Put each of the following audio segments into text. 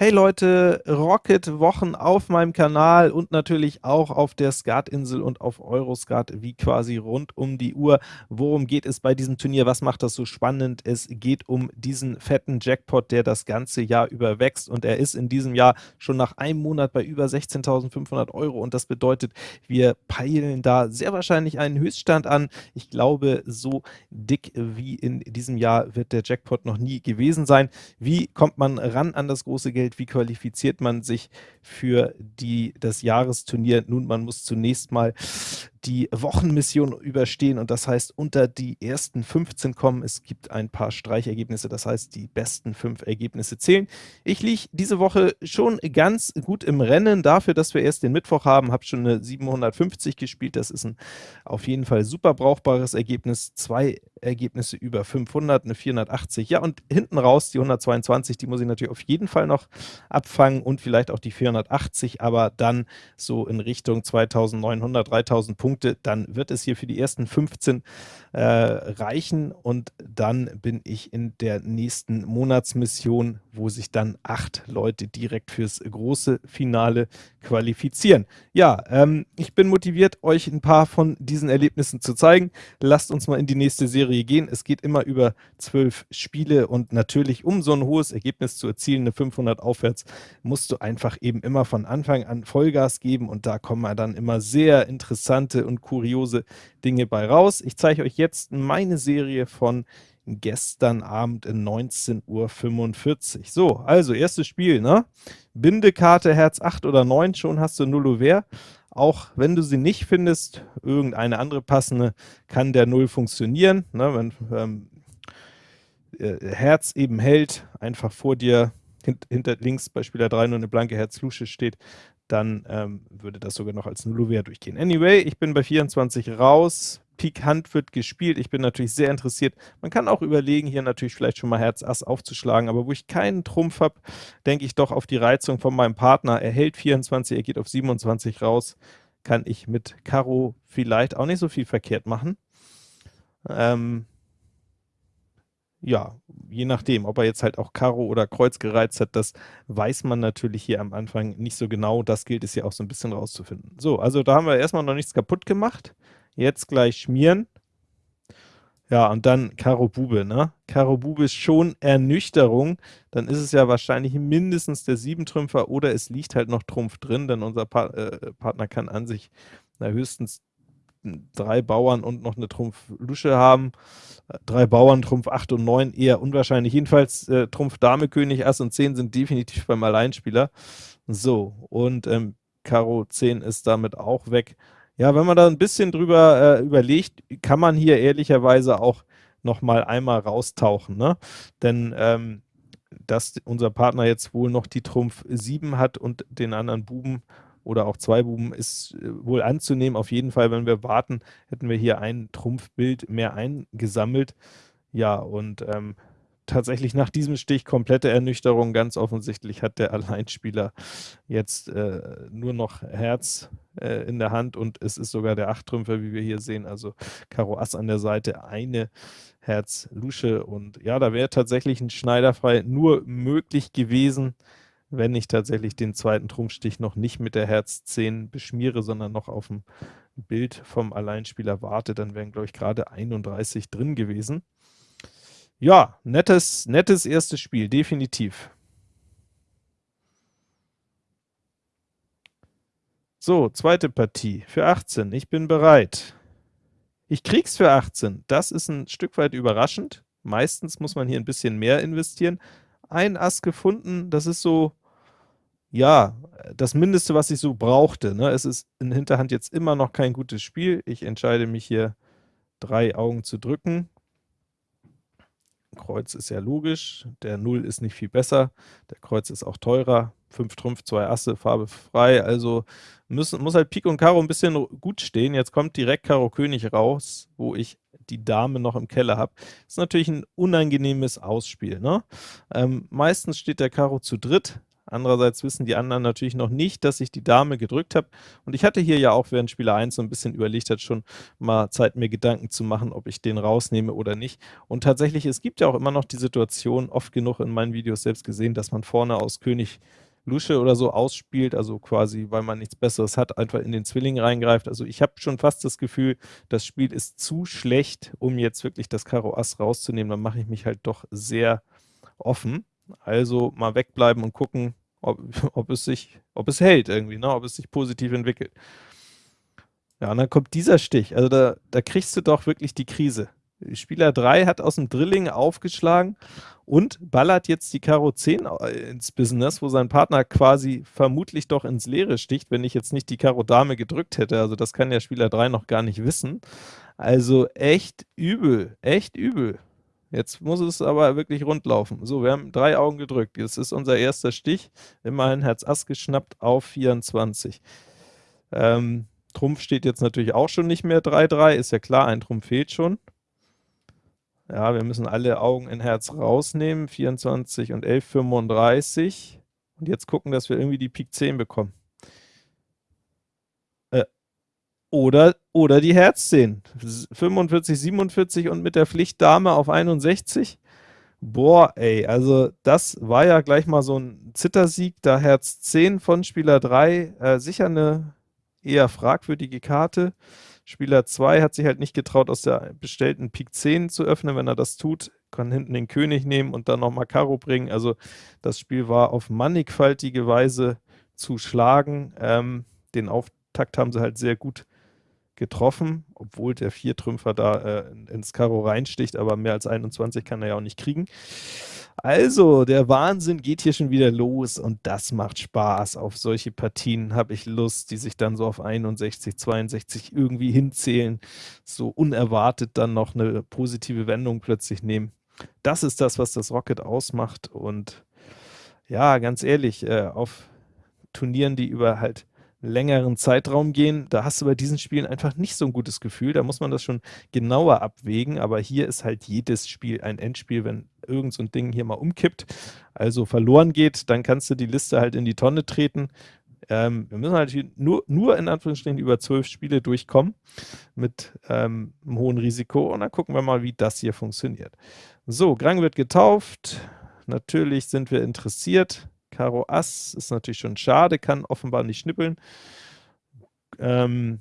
Hey Leute, Rocket-Wochen auf meinem Kanal und natürlich auch auf der Skatinsel und auf Euroskat wie quasi rund um die Uhr. Worum geht es bei diesem Turnier? Was macht das so spannend? Es geht um diesen fetten Jackpot, der das ganze Jahr über wächst und er ist in diesem Jahr schon nach einem Monat bei über 16.500 Euro und das bedeutet, wir peilen da sehr wahrscheinlich einen Höchststand an. Ich glaube, so dick wie in diesem Jahr wird der Jackpot noch nie gewesen sein. Wie kommt man ran an das große Geld? Wie qualifiziert man sich für die, das Jahresturnier? Nun, man muss zunächst mal die Wochenmission überstehen und das heißt unter die ersten 15 kommen. Es gibt ein paar Streichergebnisse, das heißt die besten fünf Ergebnisse zählen. Ich liege diese Woche schon ganz gut im Rennen, dafür, dass wir erst den Mittwoch haben, habe schon eine 750 gespielt, das ist ein auf jeden Fall super brauchbares Ergebnis, zwei Ergebnisse über 500, eine 480, ja und hinten raus die 122, die muss ich natürlich auf jeden Fall noch abfangen und vielleicht auch die 480, aber dann so in Richtung 2900, 3000 Punkte Punkte, dann wird es hier für die ersten 15 äh, reichen und dann bin ich in der nächsten Monatsmission, wo sich dann acht Leute direkt fürs große Finale qualifizieren. Ja, ähm, ich bin motiviert, euch ein paar von diesen Erlebnissen zu zeigen. Lasst uns mal in die nächste Serie gehen. Es geht immer über zwölf Spiele und natürlich, um so ein hohes Ergebnis zu erzielen, eine 500 aufwärts, musst du einfach eben immer von Anfang an Vollgas geben und da kommen dann immer sehr interessante und kuriose Dinge bei raus. Ich zeige euch jetzt meine Serie von gestern Abend in 19.45 Uhr. So, also erstes Spiel, ne? Bindekarte Herz 8 oder 9, schon hast du Nullover. Auch wenn du sie nicht findest, irgendeine andere passende, kann der Null funktionieren. Ne? Wenn ähm, äh, Herz eben hält, einfach vor dir hint, hinter links bei Spieler 3 nur eine blanke Herz-Lusche steht, dann ähm, würde das sogar noch als Nullover durchgehen. Anyway, ich bin bei 24 raus, Pik Hand wird gespielt, ich bin natürlich sehr interessiert. Man kann auch überlegen, hier natürlich vielleicht schon mal Herz Ass aufzuschlagen, aber wo ich keinen Trumpf habe, denke ich doch auf die Reizung von meinem Partner. Er hält 24, er geht auf 27 raus, kann ich mit Karo vielleicht auch nicht so viel verkehrt machen. Ähm, ja, je nachdem, ob er jetzt halt auch Karo oder Kreuz gereizt hat, das weiß man natürlich hier am Anfang nicht so genau. Das gilt es ja auch so ein bisschen rauszufinden. So, also da haben wir erstmal noch nichts kaputt gemacht. Jetzt gleich schmieren. Ja, und dann Karo Bube, ne? Karo Bube ist schon Ernüchterung. Dann ist es ja wahrscheinlich mindestens der Siebentrümpfer oder es liegt halt noch Trumpf drin, denn unser pa äh, Partner kann an sich na, höchstens drei Bauern und noch eine Trumpf Lusche haben. Drei Bauern, Trumpf 8 und 9 eher unwahrscheinlich. Jedenfalls äh, Trumpf Dame, König, Ass und 10 sind definitiv beim Alleinspieler. So, und ähm, Karo 10 ist damit auch weg. Ja, wenn man da ein bisschen drüber äh, überlegt, kann man hier ehrlicherweise auch noch mal einmal raustauchen, ne? Denn ähm, dass unser Partner jetzt wohl noch die Trumpf 7 hat und den anderen Buben oder auch zwei Buben ist äh, wohl anzunehmen. Auf jeden Fall, wenn wir warten, hätten wir hier ein Trumpfbild mehr eingesammelt. Ja, und ähm, tatsächlich nach diesem Stich komplette Ernüchterung. Ganz offensichtlich hat der Alleinspieler jetzt äh, nur noch Herz äh, in der Hand und es ist sogar der Achttrümpfer, wie wir hier sehen. Also Karo Ass an der Seite, eine Herz Lusche und ja, da wäre tatsächlich ein Schneiderfrei nur möglich gewesen wenn ich tatsächlich den zweiten Trumpfstich noch nicht mit der Herz 10 beschmiere, sondern noch auf dem Bild vom Alleinspieler warte, dann wären, glaube ich, gerade 31 drin gewesen. Ja, nettes, nettes erstes Spiel, definitiv. So, zweite Partie für 18. Ich bin bereit. Ich krieg's für 18. Das ist ein Stück weit überraschend. Meistens muss man hier ein bisschen mehr investieren. Ein Ass gefunden, das ist so ja, das Mindeste, was ich so brauchte, ne? Es ist in Hinterhand jetzt immer noch kein gutes Spiel. Ich entscheide mich hier, drei Augen zu drücken. Kreuz ist ja logisch, der Null ist nicht viel besser, der Kreuz ist auch teurer, 5 Trumpf, 2 Asse, Farbe frei, also müssen, muss halt Pik und Karo ein bisschen gut stehen. Jetzt kommt direkt Karo König raus, wo ich die Dame noch im Keller habe. Ist natürlich ein unangenehmes Ausspiel. Ne? Ähm, meistens steht der Karo zu dritt, Andererseits wissen die anderen natürlich noch nicht, dass ich die Dame gedrückt habe. Und ich hatte hier ja auch, während Spieler 1 so ein bisschen überlegt hat, schon mal Zeit, mir Gedanken zu machen, ob ich den rausnehme oder nicht. Und tatsächlich, es gibt ja auch immer noch die Situation, oft genug in meinen Videos selbst gesehen, dass man vorne aus König Lusche oder so ausspielt, also quasi, weil man nichts Besseres hat, einfach in den Zwilling reingreift. Also ich habe schon fast das Gefühl, das Spiel ist zu schlecht, um jetzt wirklich das Karo Ass rauszunehmen. Dann mache ich mich halt doch sehr offen. Also mal wegbleiben und gucken, ob, ob, es sich, ob es hält irgendwie, ne? ob es sich positiv entwickelt. Ja, und dann kommt dieser Stich. Also da, da kriegst du doch wirklich die Krise. Spieler 3 hat aus dem Drilling aufgeschlagen und ballert jetzt die Karo 10 äh, ins Business, wo sein Partner quasi vermutlich doch ins Leere sticht, wenn ich jetzt nicht die Karo Dame gedrückt hätte. Also das kann ja Spieler 3 noch gar nicht wissen. Also echt übel, echt übel. Jetzt muss es aber wirklich rund laufen. So, wir haben drei Augen gedrückt. Jetzt ist unser erster Stich. Immerhin Herz Ass geschnappt auf 24. Ähm, Trumpf steht jetzt natürlich auch schon nicht mehr 3-3. Ist ja klar, ein Trumpf fehlt schon. Ja, wir müssen alle Augen in Herz rausnehmen. 24 und 11, 35. Und jetzt gucken, dass wir irgendwie die Pik 10 bekommen. Oder, oder die Herz 10. 45, 47 und mit der Pflicht Dame auf 61. Boah, ey, also das war ja gleich mal so ein Zittersieg, da Herz 10 von Spieler 3, äh, sicher eine eher fragwürdige Karte. Spieler 2 hat sich halt nicht getraut, aus der bestellten Pik 10 zu öffnen. Wenn er das tut, kann hinten den König nehmen und dann nochmal Karo bringen. Also das Spiel war auf mannigfaltige Weise zu schlagen. Ähm, den Auftakt haben sie halt sehr gut getroffen, obwohl der Viertrümpfer da äh, ins Karo reinsticht, aber mehr als 21 kann er ja auch nicht kriegen. Also, der Wahnsinn geht hier schon wieder los und das macht Spaß. Auf solche Partien habe ich Lust, die sich dann so auf 61, 62 irgendwie hinzählen, so unerwartet dann noch eine positive Wendung plötzlich nehmen. Das ist das, was das Rocket ausmacht und ja, ganz ehrlich, äh, auf Turnieren, die über halt längeren Zeitraum gehen, da hast du bei diesen Spielen einfach nicht so ein gutes Gefühl, da muss man das schon genauer abwägen, aber hier ist halt jedes Spiel ein Endspiel, wenn irgend so ein Ding hier mal umkippt, also verloren geht, dann kannst du die Liste halt in die Tonne treten. Ähm, wir müssen halt nur, nur in Anführungsstrichen über zwölf Spiele durchkommen mit ähm, einem hohen Risiko. Und dann gucken wir mal, wie das hier funktioniert. So, Grang wird getauft, natürlich sind wir interessiert, Karo Ass ist natürlich schon schade, kann offenbar nicht schnippeln. Ähm,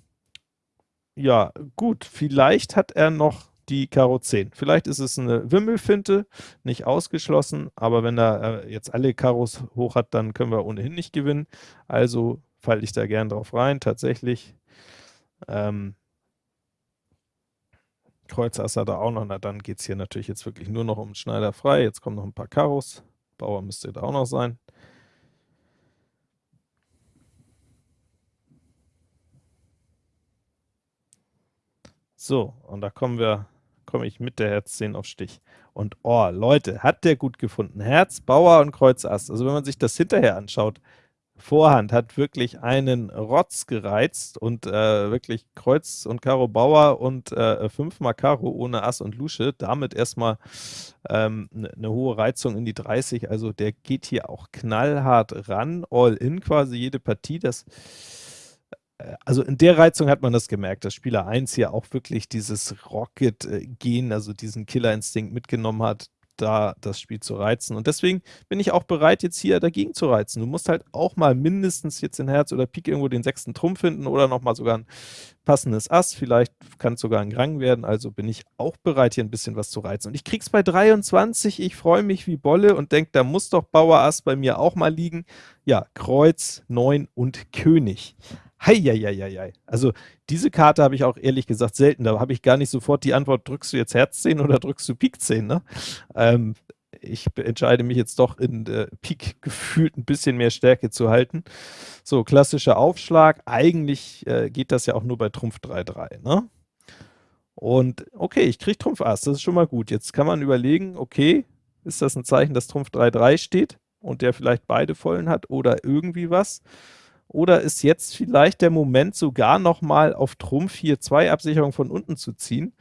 ja, gut, vielleicht hat er noch die Karo 10. Vielleicht ist es eine Wimmelfinte, nicht ausgeschlossen, aber wenn er äh, jetzt alle Karos hoch hat, dann können wir ohnehin nicht gewinnen. Also falle ich da gern drauf rein, tatsächlich. Ähm, Kreuz Ass hat er auch noch, na dann geht es hier natürlich jetzt wirklich nur noch um Schneider frei. Jetzt kommen noch ein paar Karos. Bauer müsste da auch noch sein. So, und da kommen wir, komme ich mit der Herz 10 auf Stich. Und oh, Leute, hat der gut gefunden. Herz, Bauer und Kreuz Ass. Also wenn man sich das hinterher anschaut, Vorhand hat wirklich einen Rotz gereizt und äh, wirklich Kreuz und Karo Bauer und äh, fünfmal Karo ohne Ass und Lusche, damit erstmal ähm, eine ne hohe Reizung in die 30, also der geht hier auch knallhart ran, all in quasi jede Partie, das also in der Reizung hat man das gemerkt, dass Spieler 1 hier auch wirklich dieses Rocket-Gen, also diesen Killerinstinkt mitgenommen hat, da das Spiel zu reizen. Und deswegen bin ich auch bereit, jetzt hier dagegen zu reizen. Du musst halt auch mal mindestens jetzt in Herz oder Pik irgendwo den sechsten Trumpf finden oder nochmal sogar ein passendes Ass. Vielleicht kann es sogar ein Grang werden. Also bin ich auch bereit, hier ein bisschen was zu reizen. Und ich krieg's bei 23. Ich freue mich wie Bolle und denke, da muss doch Bauer Ass bei mir auch mal liegen. Ja, Kreuz, 9 und König. Heieieiei. Also diese Karte habe ich auch ehrlich gesagt selten. Da habe ich gar nicht sofort die Antwort, drückst du jetzt Herz 10 oder drückst du Pik 10? Ne? Ähm, ich entscheide mich jetzt doch in äh, Pik gefühlt ein bisschen mehr Stärke zu halten. So, klassischer Aufschlag. Eigentlich äh, geht das ja auch nur bei Trumpf 3-3. Ne? Und okay, ich kriege Trumpf Ass, das ist schon mal gut. Jetzt kann man überlegen, okay, ist das ein Zeichen, dass Trumpf 3-3 steht und der vielleicht beide Vollen hat oder irgendwie was? Oder ist jetzt vielleicht der Moment, sogar nochmal auf Trumpf hier zwei Absicherungen von unten zu ziehen?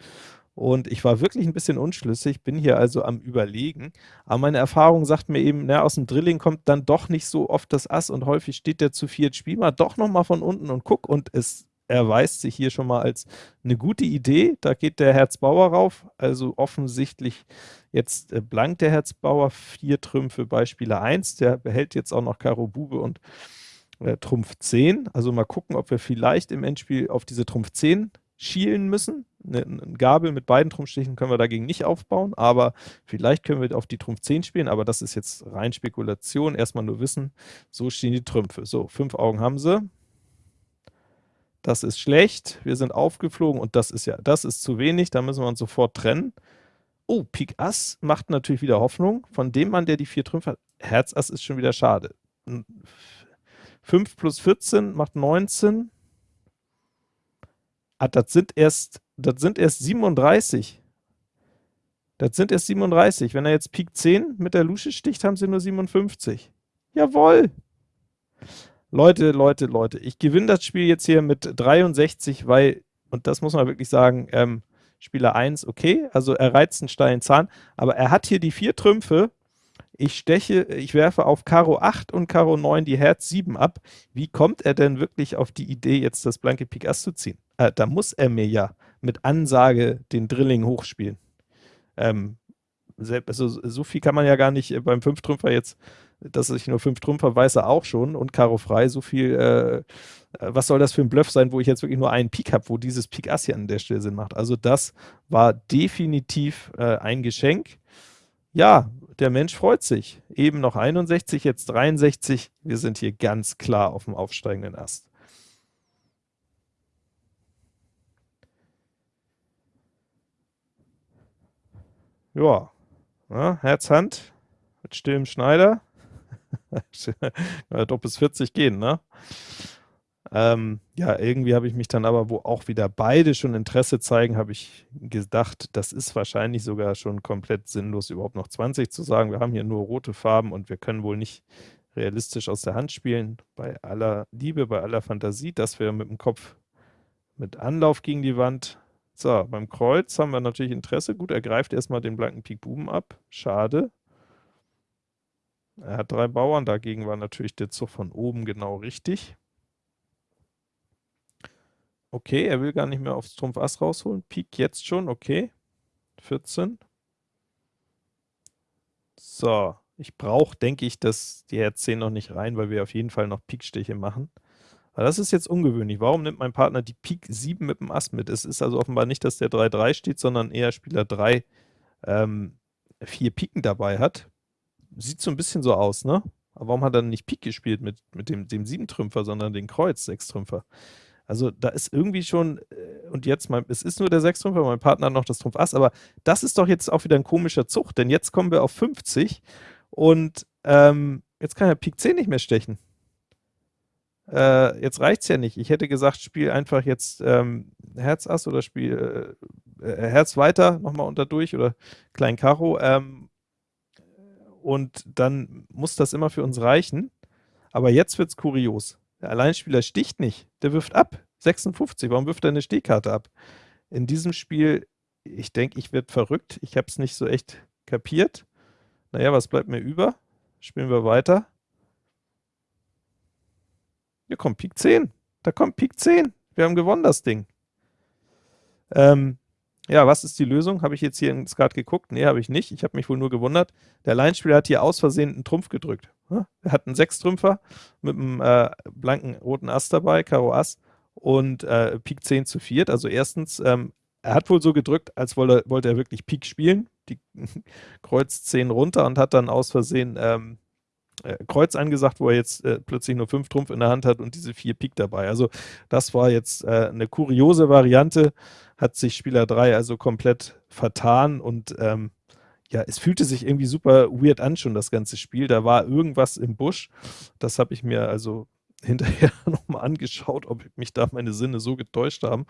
und ich war wirklich ein bisschen unschlüssig, bin hier also am Überlegen, aber meine Erfahrung sagt mir eben, na, aus dem Drilling kommt dann doch nicht so oft das Ass und häufig steht der zu viert, spiel mal doch noch mal von unten und guck. Und es erweist sich hier schon mal als eine gute Idee. Da geht der Herzbauer rauf, also offensichtlich jetzt äh, blank der Herzbauer, vier Trümpfe bei Spieler 1, der behält jetzt auch noch Karo Bube und äh, Trumpf 10, also mal gucken, ob wir vielleicht im Endspiel auf diese Trumpf 10 schielen müssen. Eine, eine Gabel mit beiden Trumpfstichen können wir dagegen nicht aufbauen, aber vielleicht können wir auf die Trumpf 10 spielen, aber das ist jetzt rein Spekulation, erstmal nur wissen, so stehen die Trümpfe. So, fünf Augen haben sie, das ist schlecht, wir sind aufgeflogen und das ist ja, das ist zu wenig, da müssen wir uns sofort trennen. Oh, Pik Ass macht natürlich wieder Hoffnung, von dem Mann, der die vier Trümpfe hat, Herz Ass ist schon wieder schade. 5 plus 14 macht 19. Ah, das sind erst, das sind erst 37. Das sind erst 37. Wenn er jetzt Pik 10 mit der Lusche sticht, haben sie nur 57. Jawohl! Leute, Leute, Leute, ich gewinne das Spiel jetzt hier mit 63, weil, und das muss man wirklich sagen, ähm, Spieler 1, okay, also er reizt einen steilen Zahn, aber er hat hier die vier Trümpfe, ich steche, ich werfe auf Karo 8 und Karo 9 die Herz 7 ab. Wie kommt er denn wirklich auf die Idee, jetzt das blanke Pik Ass zu ziehen? Äh, da muss er mir ja mit Ansage den Drilling hochspielen. Ähm, also so viel kann man ja gar nicht beim Fünftrümpfer jetzt dass ich nur fünf Trumpfer weiß er auch schon und Karo frei, so viel, äh, was soll das für ein Bluff sein, wo ich jetzt wirklich nur einen Pik habe, wo dieses Pik Ass hier an der Stelle Sinn macht. Also das war definitiv äh, ein Geschenk. Ja, der Mensch freut sich. Eben noch 61, jetzt 63. Wir sind hier ganz klar auf dem aufsteigenden Ast. Ja, ja Herz, Hand mit stillem Schneider. doch bis 40 gehen, ne? Ähm, ja, irgendwie habe ich mich dann aber, wo auch wieder beide schon Interesse zeigen, habe ich gedacht, das ist wahrscheinlich sogar schon komplett sinnlos, überhaupt noch 20 zu sagen. Wir haben hier nur rote Farben und wir können wohl nicht realistisch aus der Hand spielen. Bei aller Liebe, bei aller Fantasie, dass wir mit dem Kopf mit Anlauf gegen die Wand. So, beim Kreuz haben wir natürlich Interesse. Gut, er greift erstmal den blanken Pik Buben ab. Schade. Er hat drei Bauern, dagegen war natürlich der Zug von oben genau richtig. Okay, er will gar nicht mehr aufs Trumpf Ass rausholen. Pik jetzt schon, okay. 14. So, ich brauche, denke ich, dass die Herz 10 noch nicht rein, weil wir auf jeden Fall noch Pikstiche machen. Aber das ist jetzt ungewöhnlich. Warum nimmt mein Partner die Pik 7 mit dem Ass mit? Es ist also offenbar nicht, dass der 3-3 steht, sondern eher Spieler 3 ähm, vier Piken dabei hat sieht so ein bisschen so aus, ne? Aber warum hat er nicht Pik gespielt mit, mit dem, dem Siebentrümpfer, sondern den Kreuz, Sechstrümpfer? Also da ist irgendwie schon, äh, und jetzt, mein, es ist nur der Sechstrümpfer, mein Partner hat noch das Trumpf Ass, aber das ist doch jetzt auch wieder ein komischer Zug, denn jetzt kommen wir auf 50 und ähm, jetzt kann er Pik 10 nicht mehr stechen. Äh, jetzt reicht es ja nicht. Ich hätte gesagt, spiel einfach jetzt ähm, Herz Ass oder spiel äh, äh Herz weiter nochmal unter durch oder Klein Karo. Ähm, und dann muss das immer für uns reichen. Aber jetzt wird es kurios. Der Alleinspieler sticht nicht, der wirft ab. 56, warum wirft er eine Stehkarte ab? In diesem Spiel, ich denke, ich werde verrückt. Ich habe es nicht so echt kapiert. Naja, was bleibt mir über? Spielen wir weiter. Hier kommt Pik 10. Da kommt Pik 10. Wir haben gewonnen, das Ding. Ähm, ja, was ist die Lösung? Habe ich jetzt hier in Skat geguckt? Nee, habe ich nicht. Ich habe mich wohl nur gewundert. Der Leinspieler hat hier aus Versehen einen Trumpf gedrückt. Er hat einen Sechstrümpfer mit einem äh, blanken roten Ass dabei, Karo Ass und äh, Pik 10 zu 4. Also erstens, ähm, er hat wohl so gedrückt, als wollte, wollte er wirklich Pik spielen, die Kreuz 10 runter und hat dann aus Versehen ähm, äh, Kreuz angesagt, wo er jetzt äh, plötzlich nur 5 Trumpf in der Hand hat und diese 4 Pik dabei. Also das war jetzt äh, eine kuriose Variante hat sich Spieler 3 also komplett vertan und ähm, ja, es fühlte sich irgendwie super weird an schon, das ganze Spiel. Da war irgendwas im Busch. Das habe ich mir also hinterher nochmal angeschaut, ob mich da meine Sinne so getäuscht haben.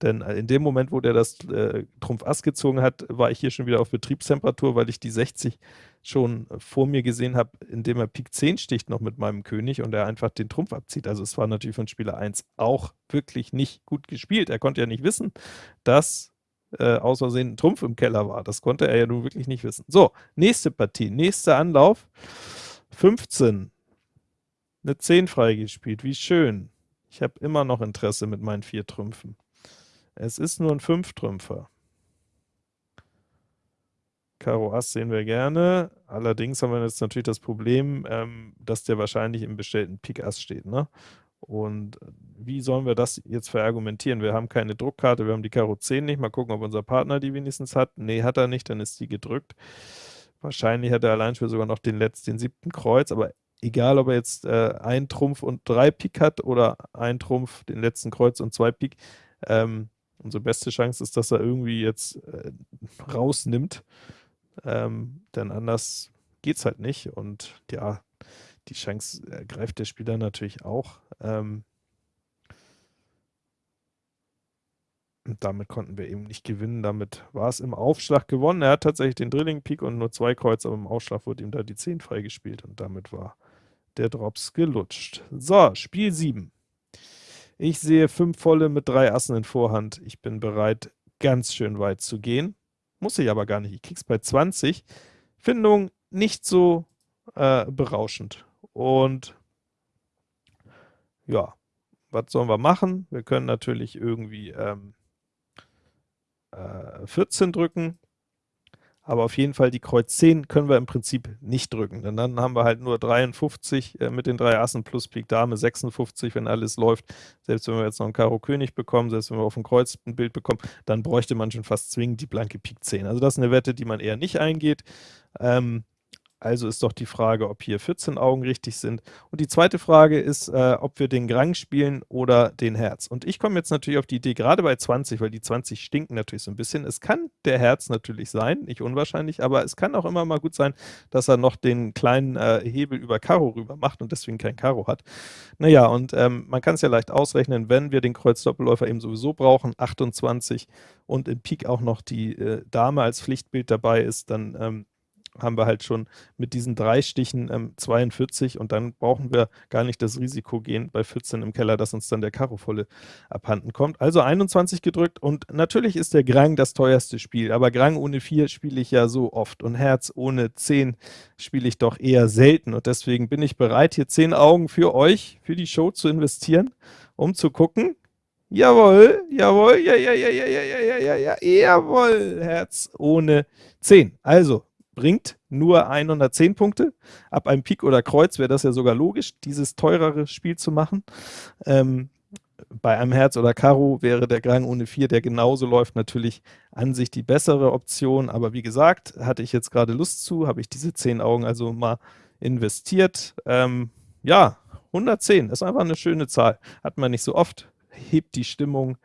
Denn äh, in dem Moment, wo der das äh, Trumpf Ass gezogen hat, war ich hier schon wieder auf Betriebstemperatur, weil ich die 60 schon vor mir gesehen habe, indem er Pik 10 sticht noch mit meinem König und er einfach den Trumpf abzieht. Also es war natürlich von Spieler 1 auch wirklich nicht gut gespielt. Er konnte ja nicht wissen, dass äh, aus Versehen ein Trumpf im Keller war. Das konnte er ja nun wirklich nicht wissen. So, nächste Partie, nächster Anlauf. 15. Eine 10 freigespielt, wie schön. Ich habe immer noch Interesse mit meinen vier Trümpfen. Es ist nur ein Fünftrümpfer. Karo Ass sehen wir gerne. Allerdings haben wir jetzt natürlich das Problem, ähm, dass der wahrscheinlich im bestellten Pik Ass steht. Ne? Und wie sollen wir das jetzt verargumentieren? Wir haben keine Druckkarte, wir haben die Karo 10 nicht. Mal gucken, ob unser Partner die wenigstens hat. Nee, hat er nicht, dann ist die gedrückt. Wahrscheinlich hat er allein für sogar noch den letzten, den siebten Kreuz, aber egal, ob er jetzt äh, ein Trumpf und drei Pik hat oder ein Trumpf, den letzten Kreuz und zwei Pik, ähm, unsere beste Chance ist, dass er irgendwie jetzt äh, rausnimmt, ähm, denn anders geht es halt nicht und ja, die Chance ergreift der Spieler natürlich auch. Ähm, und damit konnten wir eben nicht gewinnen. Damit war es im Aufschlag gewonnen. Er hat tatsächlich den Drilling Pik und nur zwei Kreuz, aber im Aufschlag wurde ihm da die 10 freigespielt und damit war der Drops gelutscht. So, Spiel 7. Ich sehe fünf volle mit drei Assen in Vorhand. Ich bin bereit, ganz schön weit zu gehen. Muss ich aber gar nicht. Ich krieg's bei 20. Findung nicht so äh, berauschend. Und ja, was sollen wir machen? Wir können natürlich irgendwie ähm, äh, 14 drücken, aber auf jeden Fall die Kreuz 10 können wir im Prinzip nicht drücken, denn dann haben wir halt nur 53 äh, mit den drei Assen plus Pik Dame, 56, wenn alles läuft. Selbst wenn wir jetzt noch einen Karo König bekommen, selbst wenn wir auf dem Kreuz ein Bild bekommen, dann bräuchte man schon fast zwingend die blanke Pik 10. Also das ist eine Wette, die man eher nicht eingeht. Ähm, also ist doch die Frage, ob hier 14 Augen richtig sind. Und die zweite Frage ist, äh, ob wir den Grang spielen oder den Herz. Und ich komme jetzt natürlich auf die Idee, gerade bei 20, weil die 20 stinken natürlich so ein bisschen. Es kann der Herz natürlich sein, nicht unwahrscheinlich, aber es kann auch immer mal gut sein, dass er noch den kleinen äh, Hebel über Karo rüber macht und deswegen kein Karo hat. Naja, und ähm, man kann es ja leicht ausrechnen, wenn wir den Kreuz-Doppelläufer eben sowieso brauchen, 28 und in Pik auch noch die äh, Dame als Pflichtbild dabei ist, dann ähm, haben wir halt schon mit diesen drei Stichen ähm, 42 und dann brauchen wir gar nicht das Risiko gehen bei 14 im Keller, dass uns dann der Karo volle abhanden kommt. Also 21 gedrückt. Und natürlich ist der Grang das teuerste Spiel, aber Grang ohne 4 spiele ich ja so oft. Und Herz ohne 10 spiele ich doch eher selten. Und deswegen bin ich bereit, hier 10 Augen für euch, für die Show zu investieren, um zu gucken, Jawohl, jawohl, ja, ja, ja, ja, ja, ja, ja, ja, jawohl, Herz ohne 10. Also, bringt nur 110 Punkte. Ab einem Pik oder Kreuz wäre das ja sogar logisch, dieses teurere Spiel zu machen. Ähm, bei einem Herz oder Karo wäre der Grang ohne 4, der genauso läuft, natürlich an sich die bessere Option. Aber wie gesagt, hatte ich jetzt gerade Lust zu, habe ich diese 10 Augen also mal investiert. Ähm, ja, 110 ist einfach eine schöne Zahl. Hat man nicht so oft, hebt die Stimmung,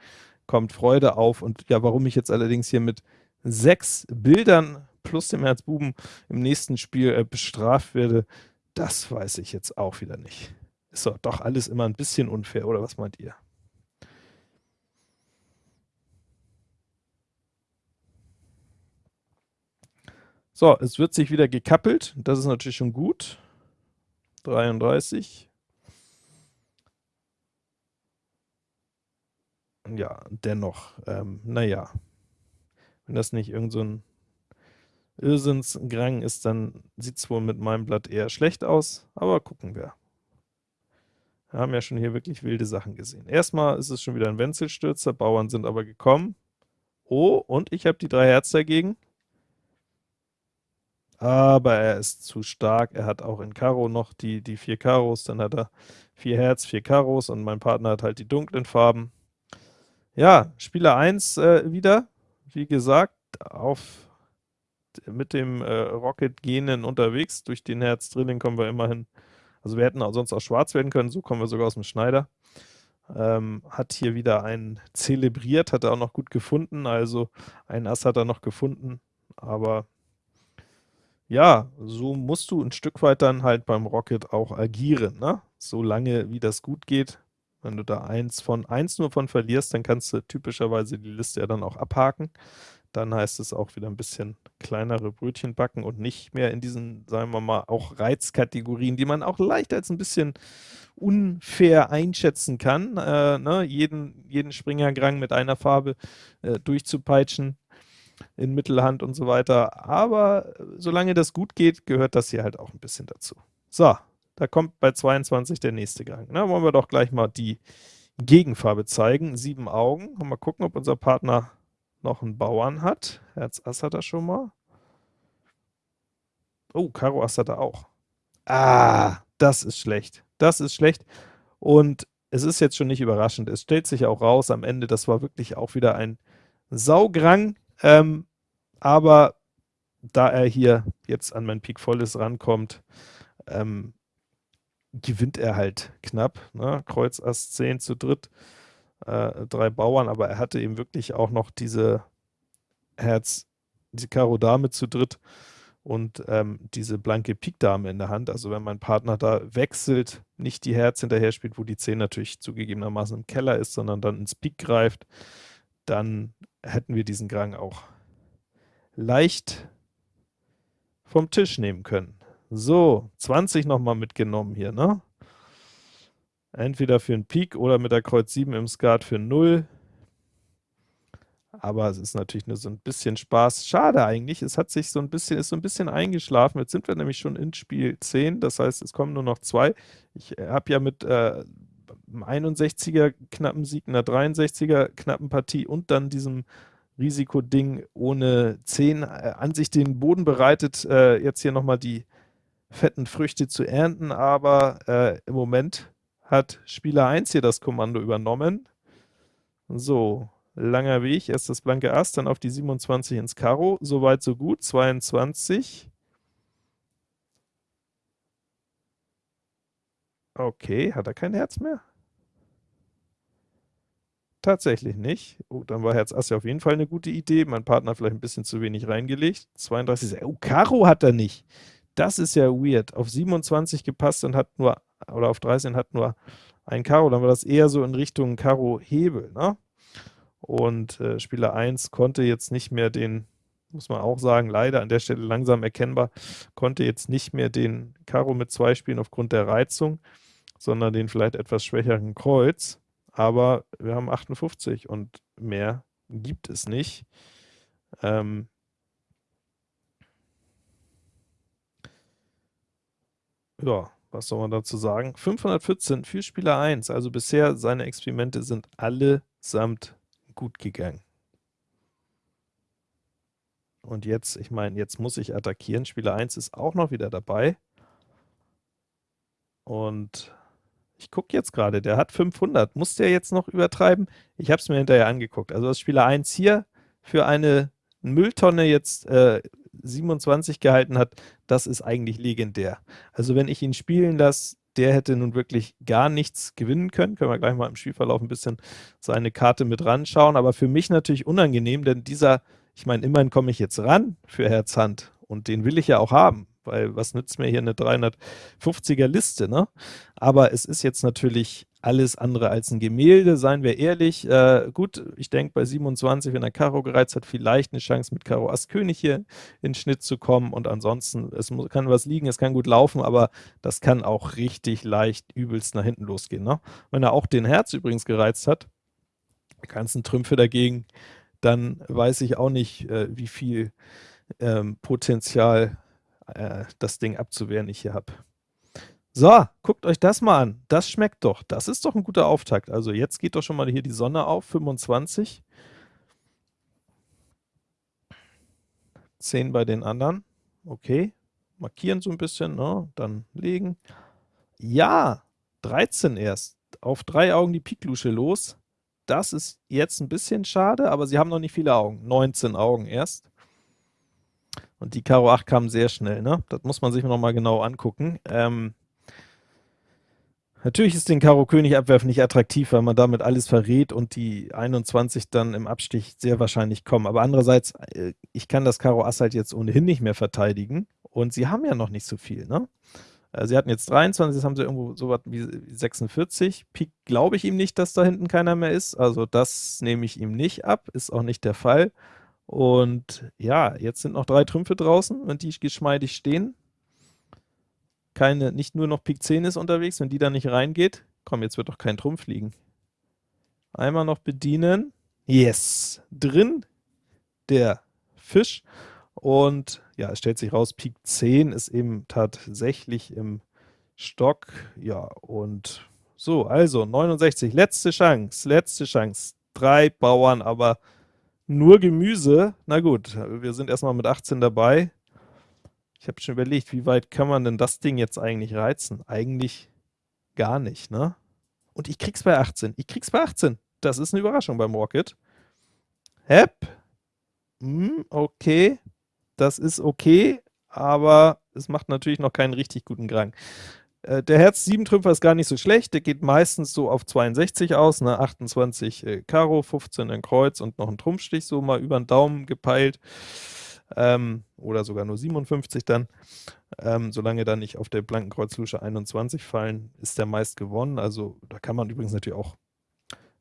kommt Freude auf. Und ja, warum ich jetzt allerdings hier mit sechs Bildern plus dem Herzbuben im nächsten Spiel äh, bestraft werde, das weiß ich jetzt auch wieder nicht. Ist doch, doch alles immer ein bisschen unfair, oder was meint ihr? So, es wird sich wieder gekappelt, das ist natürlich schon gut. 33. Ja, dennoch, ähm, naja, wenn das nicht irgend so Irrsinnsgrang ist, dann sieht es wohl mit meinem Blatt eher schlecht aus, aber gucken wir. Wir haben ja schon hier wirklich wilde Sachen gesehen. Erstmal ist es schon wieder ein Wenzelstürzer, Bauern sind aber gekommen. Oh, und ich habe die drei Herz dagegen. Aber er ist zu stark, er hat auch in Karo noch die, die vier Karos, dann hat er vier Herz, vier Karos und mein Partner hat halt die dunklen Farben. Ja, Spieler 1 äh, wieder, wie gesagt, auf mit dem äh, Rocket Genen unterwegs. Durch den Herz Drilling kommen wir immerhin, also wir hätten auch sonst auch schwarz werden können, so kommen wir sogar aus dem Schneider. Ähm, hat hier wieder einen zelebriert, hat er auch noch gut gefunden, also ein Ass hat er noch gefunden, aber ja, so musst du ein Stück weit dann halt beim Rocket auch agieren, ne? Solange wie das gut geht. Wenn du da eins von eins nur von verlierst, dann kannst du typischerweise die Liste ja dann auch abhaken. Dann heißt es auch wieder ein bisschen kleinere Brötchen backen und nicht mehr in diesen, sagen wir mal, auch Reizkategorien, die man auch leicht als ein bisschen unfair einschätzen kann, äh, ne? jeden, jeden Springergrang mit einer Farbe äh, durchzupeitschen in Mittelhand und so weiter. Aber solange das gut geht, gehört das hier halt auch ein bisschen dazu. So, da kommt bei 22 der nächste Gang. Na, wollen wir doch gleich mal die Gegenfarbe zeigen. Sieben Augen. Mal gucken, ob unser Partner noch einen Bauern hat. Herz Ass hat er schon mal. Oh, Karo Ass hat er auch. Ah, das ist schlecht. Das ist schlecht. Und es ist jetzt schon nicht überraschend. Es stellt sich auch raus am Ende, das war wirklich auch wieder ein Saugrang. Ähm, aber da er hier jetzt an mein Pik Volles rankommt, ähm, gewinnt er halt knapp. Ne? Kreuz Ass 10 zu dritt, äh, drei Bauern, aber er hatte eben wirklich auch noch diese Herz, diese Karo Dame zu dritt und ähm, diese blanke Pik Dame in der Hand. Also wenn mein Partner da wechselt, nicht die Herz hinterher spielt, wo die 10 natürlich zugegebenermaßen im Keller ist, sondern dann ins Pik greift, dann hätten wir diesen Grang auch leicht vom Tisch nehmen können. So, 20 nochmal mitgenommen hier, ne? Entweder für einen Pik oder mit der Kreuz 7 im Skat für 0. Aber es ist natürlich nur so ein bisschen Spaß. Schade eigentlich, es hat sich so ein bisschen, ist so ein bisschen eingeschlafen. Jetzt sind wir nämlich schon in Spiel 10, das heißt, es kommen nur noch zwei. Ich habe ja mit äh, einem 61er knappen Sieg, einer 63er knappen Partie und dann diesem Risikoding ohne 10 äh, an sich den Boden bereitet, äh, jetzt hier nochmal die fetten Früchte zu ernten, aber äh, im Moment hat Spieler 1 hier das Kommando übernommen. So, langer Weg, erst das blanke Ass, dann auf die 27 ins Karo, soweit so gut, 22. Okay, hat er kein Herz mehr? Tatsächlich nicht. Oh, dann war Herz Ass ja auf jeden Fall eine gute Idee. Mein Partner vielleicht ein bisschen zu wenig reingelegt. 32, oh, Karo hat er nicht. Das ist ja weird. Auf 27 gepasst und hat nur, oder auf 13 hat nur ein Karo. Dann war das eher so in Richtung Karo-Hebel, ne? Und äh, Spieler 1 konnte jetzt nicht mehr den, muss man auch sagen, leider an der Stelle langsam erkennbar, konnte jetzt nicht mehr den Karo mit 2 spielen aufgrund der Reizung, sondern den vielleicht etwas schwächeren Kreuz aber wir haben 58 und mehr gibt es nicht. Ähm ja, was soll man dazu sagen? 514 für Spieler 1, also bisher seine Experimente sind allesamt gut gegangen. Und jetzt, ich meine, jetzt muss ich attackieren. Spieler 1 ist auch noch wieder dabei. Und ich gucke jetzt gerade, der hat 500. Muss der jetzt noch übertreiben? Ich habe es mir hinterher angeguckt. Also das Spieler 1 hier für eine Mülltonne jetzt äh, 27 gehalten hat, das ist eigentlich legendär. Also wenn ich ihn spielen lasse, der hätte nun wirklich gar nichts gewinnen können. Können wir gleich mal im Spielverlauf ein bisschen seine Karte mit ranschauen. Aber für mich natürlich unangenehm, denn dieser, ich meine, immerhin komme ich jetzt ran für Herz Hand und den will ich ja auch haben weil was nützt mir hier eine 350er Liste, ne? Aber es ist jetzt natürlich alles andere als ein Gemälde, seien wir ehrlich. Äh, gut, ich denke bei 27, wenn er Karo gereizt hat, vielleicht eine Chance mit Karo Ass König hier in Schnitt zu kommen und ansonsten, es kann was liegen, es kann gut laufen, aber das kann auch richtig leicht übelst nach hinten losgehen. Ne? Wenn er auch den Herz übrigens gereizt hat, die ganzen Trümpfe dagegen, dann weiß ich auch nicht, äh, wie viel ähm, Potenzial äh, das Ding abzuwehren ich hier habe. So, guckt euch das mal an. Das schmeckt doch. Das ist doch ein guter Auftakt. Also jetzt geht doch schon mal hier die Sonne auf, 25. 10 bei den anderen. Okay, markieren so ein bisschen, ne? dann legen. Ja, 13 erst. Auf drei Augen die Piklusche los. Das ist jetzt ein bisschen schade, aber sie haben noch nicht viele Augen. 19 Augen erst. Und die Karo 8 kam sehr schnell, ne? Das muss man sich noch mal genau angucken. Ähm, natürlich ist den Karo König abwerfen nicht attraktiv, weil man damit alles verrät und die 21 dann im Abstich sehr wahrscheinlich kommen. Aber andererseits, äh, ich kann das Karo Ass halt jetzt ohnehin nicht mehr verteidigen und sie haben ja noch nicht so viel, ne? Äh, sie hatten jetzt 23, jetzt haben sie irgendwo so was wie 46. Pik glaube ich ihm nicht, dass da hinten keiner mehr ist, also das nehme ich ihm nicht ab, ist auch nicht der Fall. Und ja, jetzt sind noch drei Trümpfe draußen, wenn die geschmeidig stehen. Keine, nicht nur noch Pik 10 ist unterwegs, wenn die da nicht reingeht. Komm, jetzt wird doch kein Trumpf liegen. Einmal noch bedienen. Yes! Drin der Fisch. Und ja, es stellt sich raus, Pik 10 ist eben tatsächlich im Stock. Ja, und so, also 69, letzte Chance, letzte Chance. Drei Bauern, aber nur Gemüse. Na gut, wir sind erstmal mit 18 dabei. Ich habe schon überlegt, wie weit kann man denn das Ding jetzt eigentlich reizen? Eigentlich gar nicht, ne? Und ich krieg's bei 18. Ich krieg's bei 18. Das ist eine Überraschung beim Rocket. Hep. Hm, okay. Das ist okay, aber es macht natürlich noch keinen richtig guten Grang. Äh, der Herz-7-Trümpfer ist gar nicht so schlecht, der geht meistens so auf 62 aus, ne? 28 äh, Karo, 15 ein Kreuz und noch ein Trumpfstich, so mal über den Daumen gepeilt, ähm, oder sogar nur 57 dann. Ähm, solange dann nicht auf der blanken Kreuzlusche 21 fallen, ist der meist gewonnen, also da kann man übrigens natürlich auch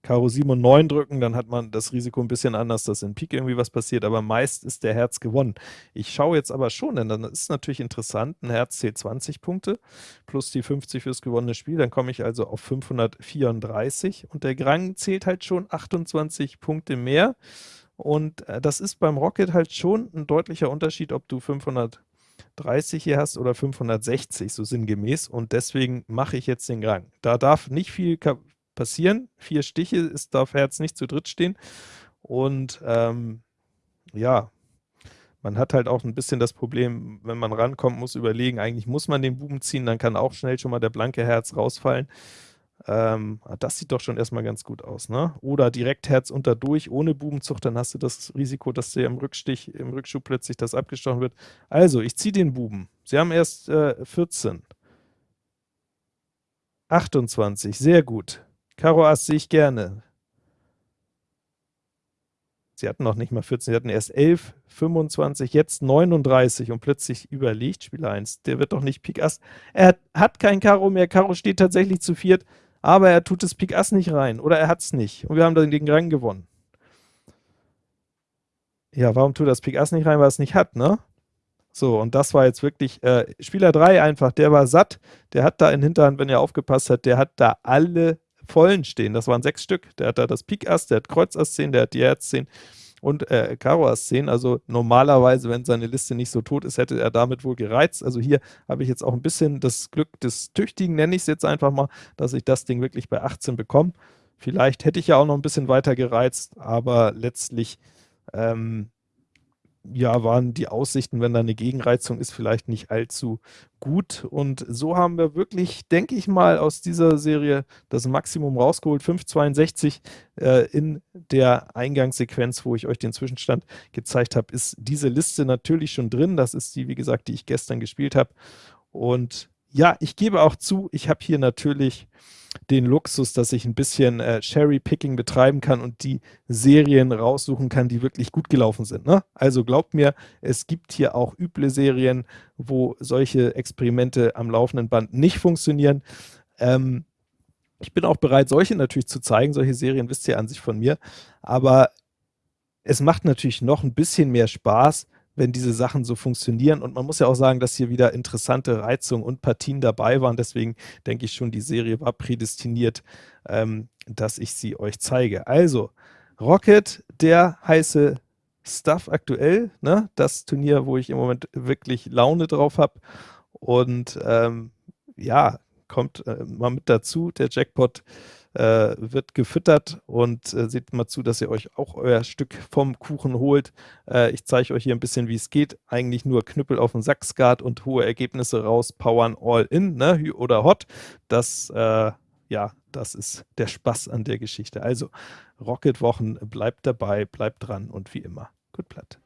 Karo 7 und 9 drücken, dann hat man das Risiko ein bisschen anders, dass in Pik irgendwie was passiert, aber meist ist der Herz gewonnen. Ich schaue jetzt aber schon, denn dann ist natürlich interessant, ein Herz zählt 20 Punkte, plus die 50 fürs gewonnene Spiel, dann komme ich also auf 534 und der Grang zählt halt schon 28 Punkte mehr und äh, das ist beim Rocket halt schon ein deutlicher Unterschied, ob du 530 hier hast oder 560, so sinngemäß, und deswegen mache ich jetzt den Grang. Da darf nicht viel passieren. Vier Stiche, es darf Herz nicht zu dritt stehen. Und ähm, ja, man hat halt auch ein bisschen das Problem, wenn man rankommt, muss überlegen, eigentlich muss man den Buben ziehen, dann kann auch schnell schon mal der blanke Herz rausfallen. Ähm, ah, das sieht doch schon erstmal ganz gut aus, ne? Oder direkt Herz unter durch, ohne Bubenzug, dann hast du das Risiko, dass dir im Rückstich, im Rückschub plötzlich das abgestochen wird. Also, ich ziehe den Buben. Sie haben erst äh, 14. 28, sehr gut. Karo Ass sehe ich gerne. Sie hatten noch nicht mal 14, sie hatten erst 11, 25, jetzt 39 und plötzlich überlegt Spieler 1, der wird doch nicht Pik Ass. Er hat kein Karo mehr, Karo steht tatsächlich zu viert, aber er tut das Pik Ass nicht rein oder er hat es nicht und wir haben dann den Rang gewonnen. Ja, warum tut das Pik Ass nicht rein, weil er es nicht hat, ne? So, und das war jetzt wirklich, äh, Spieler 3 einfach, der war satt, der hat da in Hinterhand, wenn er aufgepasst hat, der hat da alle vollen stehen. Das waren sechs Stück. Der hat da das Pik Ass, der hat Kreuz Ass 10, der hat die Herz 10 und äh, Karo Ass 10. Also normalerweise, wenn seine Liste nicht so tot ist, hätte er damit wohl gereizt. Also hier habe ich jetzt auch ein bisschen das Glück des Tüchtigen, nenne ich es jetzt einfach mal, dass ich das Ding wirklich bei 18 bekomme. Vielleicht hätte ich ja auch noch ein bisschen weiter gereizt, aber letztlich ähm, ja, waren die Aussichten, wenn da eine Gegenreizung ist, vielleicht nicht allzu gut. Und so haben wir wirklich, denke ich mal, aus dieser Serie das Maximum rausgeholt. 5,62 äh, in der Eingangssequenz, wo ich euch den Zwischenstand gezeigt habe, ist diese Liste natürlich schon drin. Das ist die, wie gesagt, die ich gestern gespielt habe. Und ja, ich gebe auch zu, ich habe hier natürlich den Luxus, dass ich ein bisschen äh, Cherry-Picking betreiben kann und die Serien raussuchen kann, die wirklich gut gelaufen sind. Ne? Also glaubt mir, es gibt hier auch üble Serien, wo solche Experimente am laufenden Band nicht funktionieren. Ähm, ich bin auch bereit, solche natürlich zu zeigen. Solche Serien wisst ihr an sich von mir. Aber es macht natürlich noch ein bisschen mehr Spaß, wenn diese Sachen so funktionieren. Und man muss ja auch sagen, dass hier wieder interessante Reizungen und Partien dabei waren. Deswegen denke ich schon, die Serie war prädestiniert, ähm, dass ich sie euch zeige. Also, Rocket, der heiße Stuff aktuell, ne? das Turnier, wo ich im Moment wirklich Laune drauf habe. Und ähm, ja, kommt äh, mal mit dazu. Der Jackpot äh, wird gefüttert und äh, seht mal zu, dass ihr euch auch euer Stück vom Kuchen holt. Äh, ich zeige euch hier ein bisschen, wie es geht. Eigentlich nur Knüppel auf den Sackskat und hohe Ergebnisse rauspowern all in ne? oder hot. Das, äh, ja, das ist der Spaß an der Geschichte. Also, Rocket-Wochen, bleibt dabei, bleibt dran und wie immer, gut platt.